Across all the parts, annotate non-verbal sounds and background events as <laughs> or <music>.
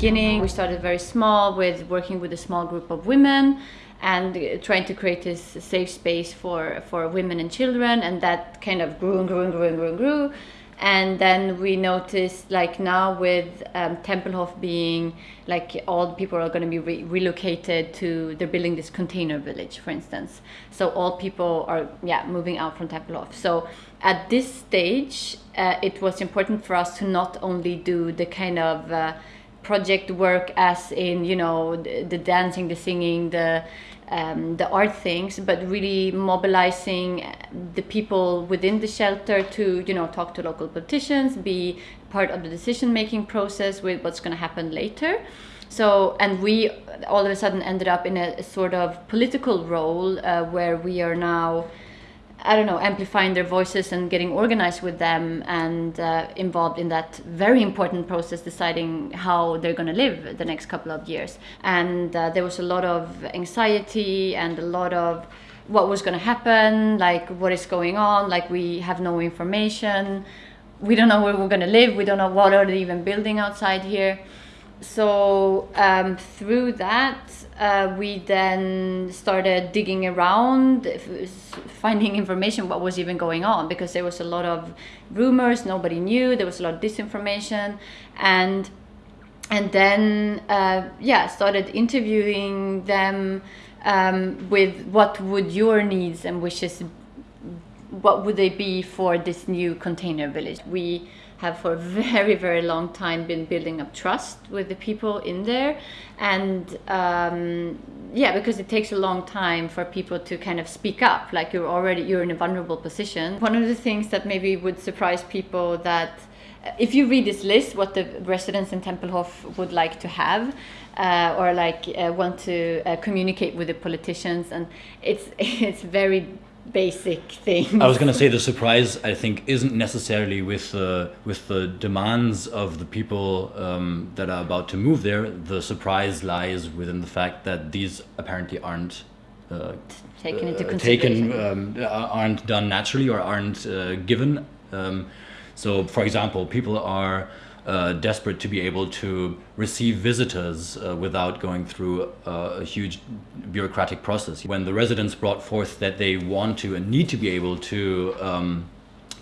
beginning, we started very small with working with a small group of women and trying to create this safe space for, for women and children. And that kind of grew and grew and grew and grew and grew. And then we noticed, like now with um, Tempelhof being like all the people are going to be re- relocated to, they're building this container village, for instance. So all people are, yeah, moving out from Tempelhof. So at this stage, uh, it was important for us to not only do the kind of uh, project work as in you know the, the dancing the singing the um, the art things but really mobilizing the people within the shelter to you know talk to local politicians be part of the decision making process with what's going to happen later. So and we all of a sudden ended up in a, a sort of political role uh, where we are now I don't know, amplifying their voices and getting organized with them and uh, involved in that very important process, deciding how they're going to live the next couple of years. And uh, there was a lot of anxiety and a lot of what was going to happen, like what is going on, like we have no information, we don't know where we're going to live, we don't know what are they even building outside here. So um, through that, uh, we then started digging around, finding information what was even going on because there was a lot of rumors, nobody knew, there was a lot of disinformation, and and then uh, yeah, started interviewing them um, with what would your needs and wishes, what would they be for this new container village? We have for a very very long time been building up trust with the people in there. And um, yeah because it takes a long time for people to kind of speak up like you're already you're in a vulnerable position. One of the things that maybe would surprise people that uh, if you read this list what the residents in tempelhof would like to have uh, or like uh, want to uh, communicate with the politicians and it's <laughs> it's very basic thing. I was going to say the surprise I think isn't necessarily with the with the demands of the people um, that are about to move there. The surprise lies within the fact that these apparently aren't. Uh, taken into uh, consideration. Taken, um, aren't done naturally or aren't uh, given. Um, so, for example, people are uh, desperate to be able to receive visitors uh, without going through uh, a huge bureaucratic process. When the residents brought forth that they want to and need to be able to um,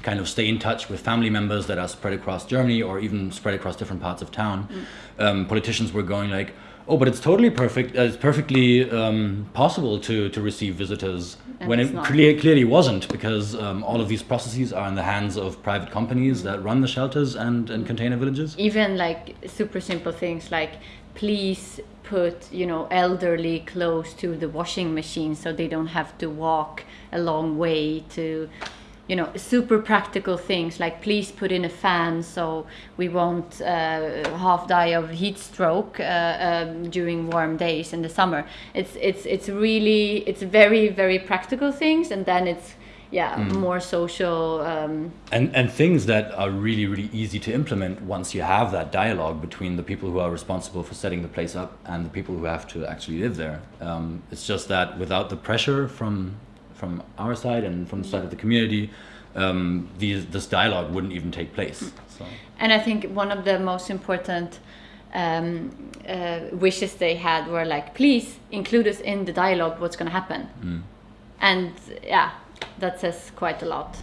kind of stay in touch with family members that are spread across Germany or even spread across different parts of town, mm. um, politicians were going like, oh, but it's totally perfect. Uh, it's perfectly um, possible to, to receive visitors and when it clear, clearly wasn't because um, all of these processes are in the hands of private companies that run the shelters and, and container villages. Even like super simple things like please put you know elderly close to the washing machine so they don't have to walk a long way to you know super practical things like please put in a fan so we won't uh, half die of heat stroke uh, um, during warm days in the summer it's it's it's really it's very very practical things and then it's yeah mm. more social um, and and things that are really really easy to implement once you have that dialogue between the people who are responsible for setting the place up and the people who have to actually live there um, it's just that without the pressure from from our side and from the side of the community, um, these, this dialogue wouldn't even take place. So. And I think one of the most important um, uh, wishes they had were like, please include us in the dialogue. What's going to happen? Mm. And yeah, that says quite a lot.